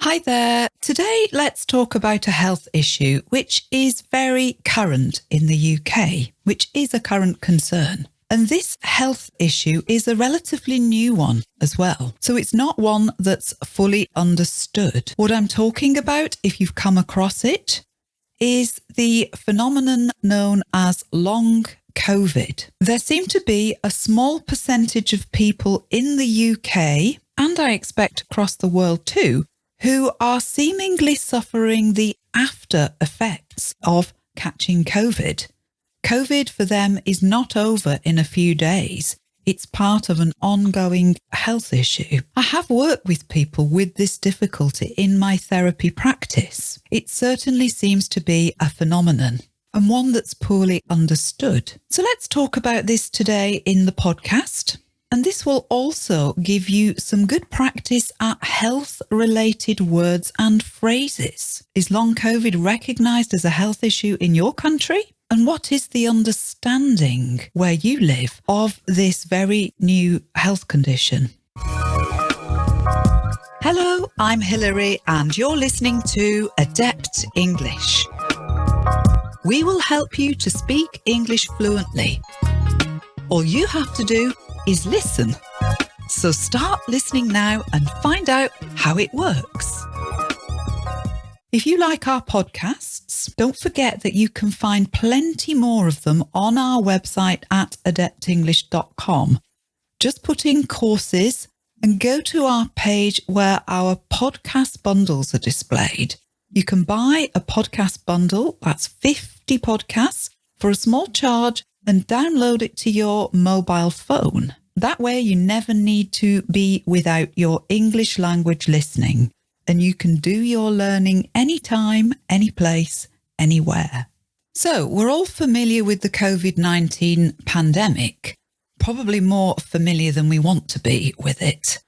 Hi there. Today, let's talk about a health issue which is very current in the UK, which is a current concern. And this health issue is a relatively new one as well. So it's not one that's fully understood. What I'm talking about, if you've come across it, is the phenomenon known as long COVID. There seem to be a small percentage of people in the UK, and I expect across the world too, who are seemingly suffering the after effects of catching COVID. COVID for them is not over in a few days. It's part of an ongoing health issue. I have worked with people with this difficulty in my therapy practice. It certainly seems to be a phenomenon and one that's poorly understood. So let's talk about this today in the podcast. And this will also give you some good practice at health related words and phrases. Is long COVID recognised as a health issue in your country? And what is the understanding where you live of this very new health condition? Hello, I'm Hilary, and you're listening to Adept English. We will help you to speak English fluently. All you have to do is listen. So start listening now and find out how it works. If you like our podcasts, don't forget that you can find plenty more of them on our website at adeptenglish.com. Just put in courses and go to our page where our podcast bundles are displayed. You can buy a podcast bundle, that's 50 podcasts, for a small charge and download it to your mobile phone. That way, you never need to be without your English language listening, and you can do your learning anytime, any place, anywhere. So, we're all familiar with the COVID 19 pandemic, probably more familiar than we want to be with it.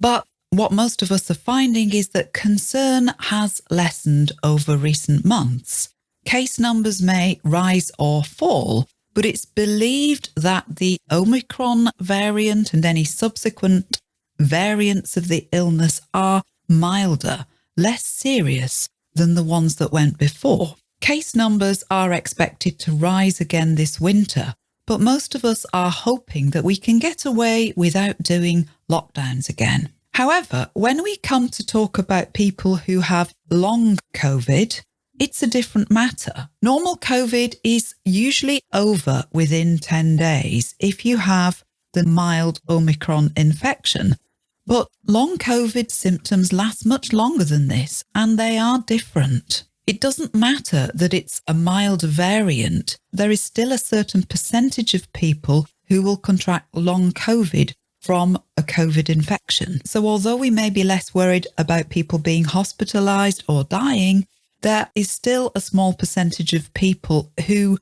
But what most of us are finding is that concern has lessened over recent months. Case numbers may rise or fall, but it's believed that the Omicron variant and any subsequent variants of the illness are milder, less serious than the ones that went before. Case numbers are expected to rise again this winter, but most of us are hoping that we can get away without doing lockdowns again. However, when we come to talk about people who have long COVID, it's a different matter. Normal COVID is usually over within 10 days if you have the mild Omicron infection. But long COVID symptoms last much longer than this, and they are different. It doesn't matter that it's a mild variant, there is still a certain percentage of people who will contract long COVID from a COVID infection. So, although we may be less worried about people being hospitalized or dying, there is still a small percentage of people who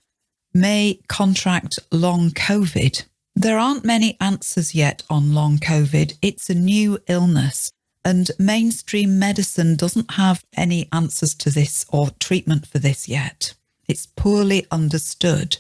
may contract long COVID. There aren't many answers yet on long COVID. It's a new illness, and mainstream medicine doesn't have any answers to this or treatment for this yet. It's poorly understood.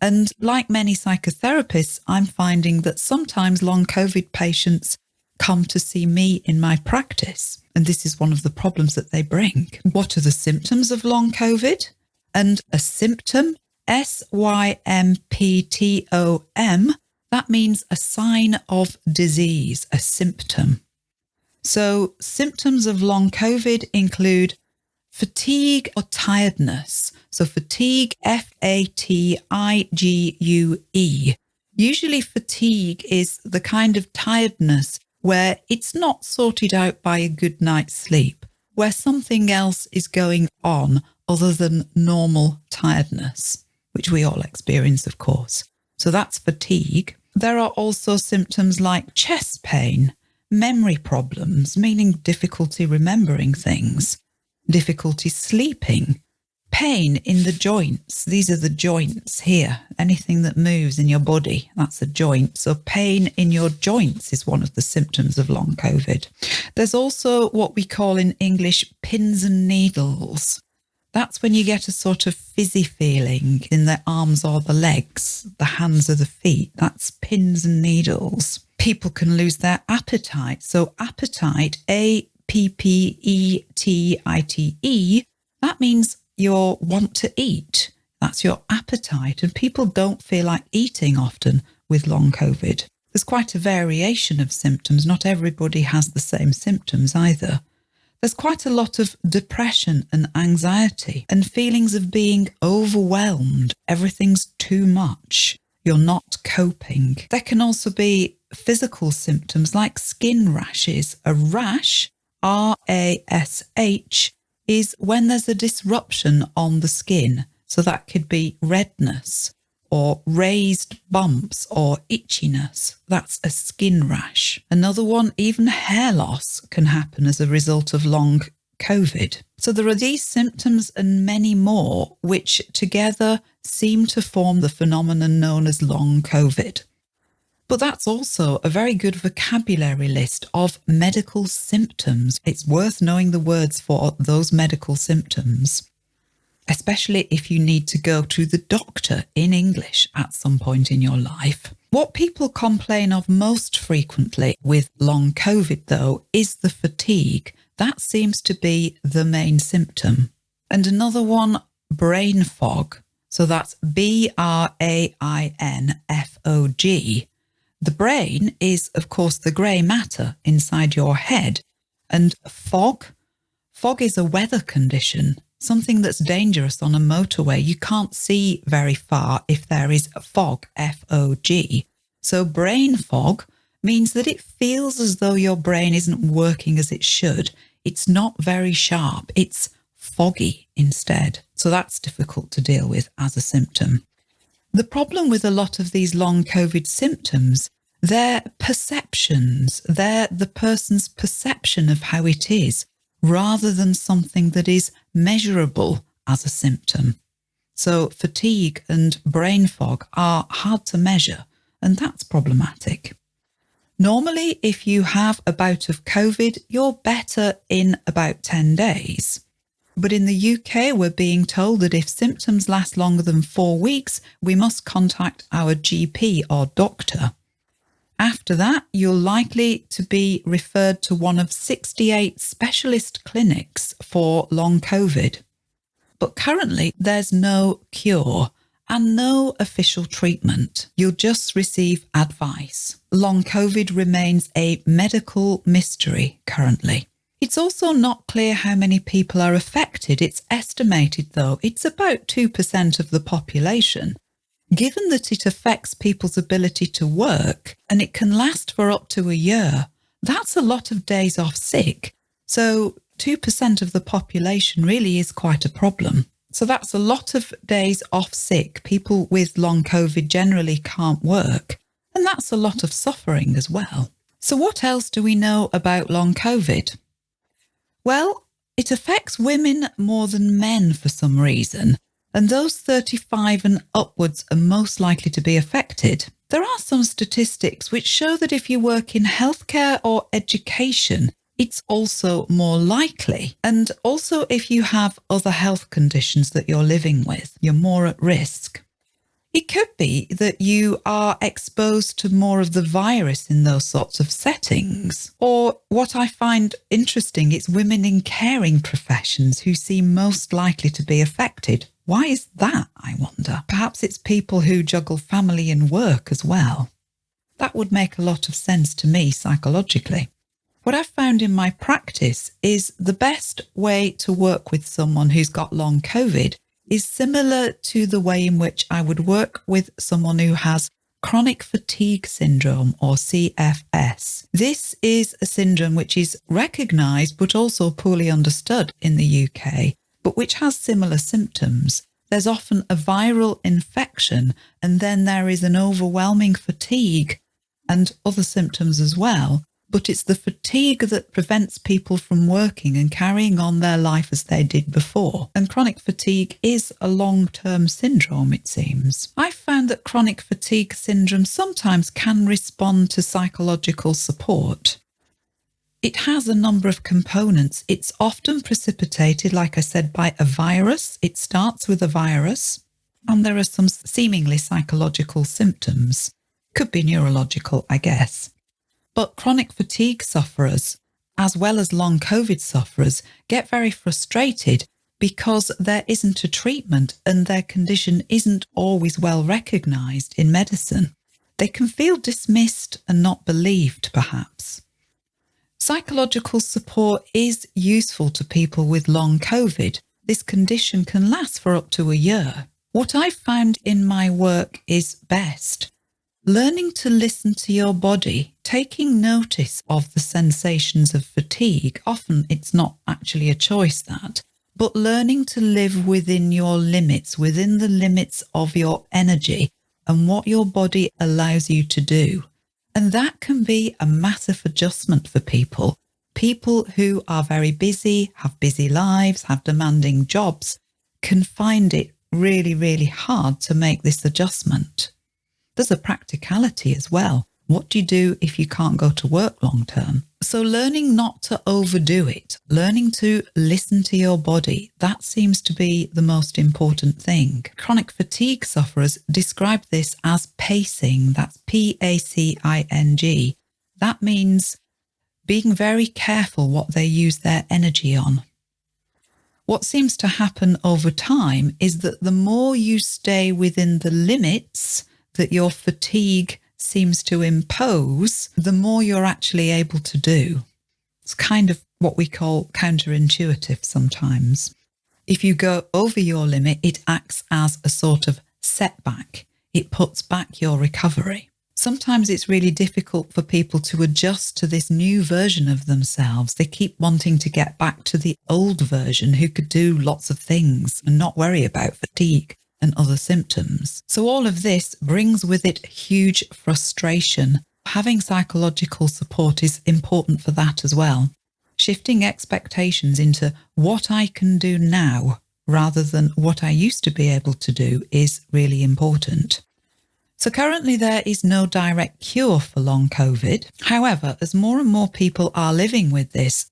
And like many psychotherapists, I'm finding that sometimes long COVID patients come to see me in my practice. And this is one of the problems that they bring. What are the symptoms of long COVID? And a symptom, S Y M P T O M, that means a sign of disease, a symptom. So, symptoms of long COVID include fatigue or tiredness. So, fatigue, F A T I G U E. Usually, fatigue is the kind of tiredness where it's not sorted out by a good night's sleep, where something else is going on other than normal tiredness, which we all experience, of course. So that's fatigue. There are also symptoms like chest pain, memory problems, meaning difficulty remembering things, difficulty sleeping, pain in the joints. These are the joints here. Anything that moves in your body, that's a joint. So, pain in your joints is one of the symptoms of long COVID. There's also what we call in English pins and needles. That's when you get a sort of fizzy feeling in the arms or the legs, the hands or the feet. That's pins and needles. People can lose their appetite. So, appetite, A P P E T I T E, that means your want to eat. That's your appetite. And people don't feel like eating often with long COVID. There's quite a variation of symptoms. Not everybody has the same symptoms either. There's quite a lot of depression and anxiety and feelings of being overwhelmed. Everything's too much. You're not coping. There can also be physical symptoms like skin rashes. A rash, R A S H, is when there's a disruption on the skin. So that could be redness or raised bumps or itchiness. That's a skin rash. Another one, even hair loss can happen as a result of long COVID. So there are these symptoms and many more, which together seem to form the phenomenon known as long COVID. But that's also a very good vocabulary list of medical symptoms. It's worth knowing the words for those medical symptoms especially if you need to go to the doctor in English at some point in your life. What people complain of most frequently with long COVID, though, is the fatigue. That seems to be the main symptom. And another one, brain fog. So that's B R A I N F O G. The brain is, of course, the grey matter inside your head. And fog, fog is a weather condition something that's dangerous on a motorway. You can't see very far if there is fog, F O G. So, brain fog means that it feels as though your brain isn't working as it should. It's not very sharp, it's foggy instead. So, that's difficult to deal with as a symptom. The problem with a lot of these long COVID symptoms, they're perceptions, they're the person's perception of how it is rather than something that is measurable as a symptom. So fatigue and brain fog are hard to measure, and that's problematic. Normally, if you have a bout of COVID, you're better in about 10 days. But in the UK, we're being told that if symptoms last longer than four weeks, we must contact our GP or doctor. After that, you're likely to be referred to one of 68 specialist clinics for long COVID. But currently, there's no cure and no official treatment. You'll just receive advice. Long COVID remains a medical mystery currently. It's also not clear how many people are affected. It's estimated, though, it's about 2% of the population. Given that it affects people's ability to work and it can last for up to a year, that's a lot of days off sick. So 2% of the population really is quite a problem. So that's a lot of days off sick. People with long COVID generally can't work. And that's a lot of suffering as well. So, what else do we know about long COVID? Well, it affects women more than men for some reason and those 35 and upwards are most likely to be affected. There are some statistics which show that if you work in healthcare or education, it's also more likely. And also, if you have other health conditions that you're living with, you're more at risk. It could be that you are exposed to more of the virus in those sorts of settings. Or what I find interesting is women in caring professions who seem most likely to be affected. Why is that, I wonder? Perhaps it's people who juggle family and work as well. That would make a lot of sense to me psychologically. What I've found in my practice is the best way to work with someone who's got long COVID is similar to the way in which I would work with someone who has chronic fatigue syndrome or CFS. This is a syndrome which is recognized but also poorly understood in the UK, but which has similar symptoms. There's often a viral infection, and then there is an overwhelming fatigue and other symptoms as well but it's the fatigue that prevents people from working and carrying on their life as they did before. And chronic fatigue is a long term syndrome, it seems. I've found that chronic fatigue syndrome sometimes can respond to psychological support. It has a number of components. It's often precipitated, like I said, by a virus. It starts with a virus, and there are some seemingly psychological symptoms. Could be neurological, I guess. But chronic fatigue sufferers as well as long COVID sufferers, get very frustrated because there isn't a treatment and their condition isn't always well recognised in medicine. They can feel dismissed and not believed, perhaps. Psychological support is useful to people with long COVID. This condition can last for up to a year. What I've found in my work is best learning to listen to your body, taking notice of the sensations of fatigue. Often it's not actually a choice that, but learning to live within your limits, within the limits of your energy and what your body allows you to do. And that can be a massive adjustment for people. People who are very busy, have busy lives, have demanding jobs, can find it really, really hard to make this adjustment. There's a practicality as well. What do you do if you can't go to work long term? So learning not to overdo it, learning to listen to your body, that seems to be the most important thing. Chronic fatigue sufferers describe this as pacing. That's P-A-C-I-N-G. That means being very careful what they use their energy on. What seems to happen over time is that the more you stay within the limits that your fatigue seems to impose, the more you're actually able to do. It's kind of what we call counterintuitive sometimes. If you go over your limit, it acts as a sort of setback. It puts back your recovery. Sometimes it's really difficult for people to adjust to this new version of themselves. They keep wanting to get back to the old version who could do lots of things and not worry about fatigue and other symptoms. So all of this brings with it huge frustration. Having psychological support is important for that as well. Shifting expectations into what I can do now rather than what I used to be able to do is really important. So currently there is no direct cure for long COVID. However, as more and more people are living with this,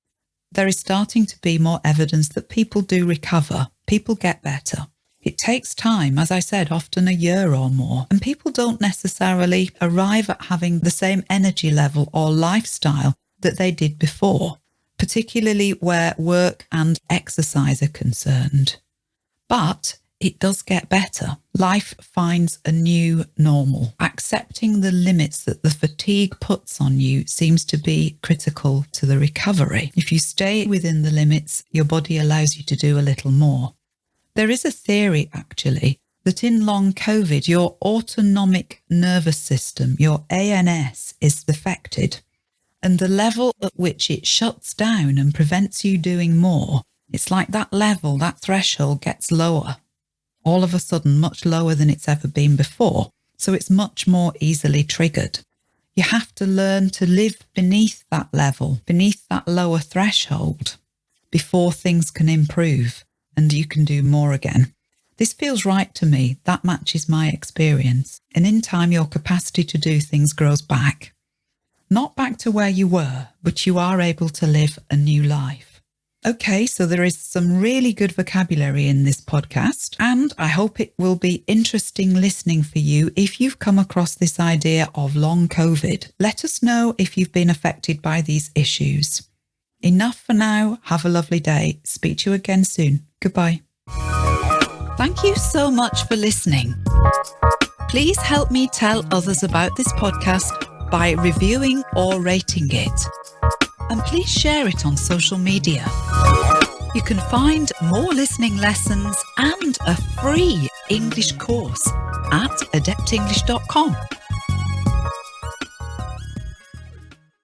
there is starting to be more evidence that people do recover, people get better. It takes time, as I said, often a year or more, and people don't necessarily arrive at having the same energy level or lifestyle that they did before, particularly where work and exercise are concerned. But it does get better. Life finds a new normal. Accepting the limits that the fatigue puts on you seems to be critical to the recovery. If you stay within the limits, your body allows you to do a little more. There is a theory, actually, that in long COVID, your autonomic nervous system, your ANS, is affected. And the level at which it shuts down and prevents you doing more, it's like that level, that threshold gets lower, all of a sudden much lower than it's ever been before. So it's much more easily triggered. You have to learn to live beneath that level, beneath that lower threshold before things can improve and you can do more again. This feels right to me. That matches my experience. And in time, your capacity to do things grows back. Not back to where you were, but you are able to live a new life. Okay, so there is some really good vocabulary in this podcast, and I hope it will be interesting listening for you if you've come across this idea of long COVID. Let us know if you've been affected by these issues. Enough for now. Have a lovely day. Speak to you again soon. Goodbye. Thank you so much for listening. Please help me tell others about this podcast by reviewing or rating it. And please share it on social media. You can find more listening lessons and a free English course at adeptenglish.com.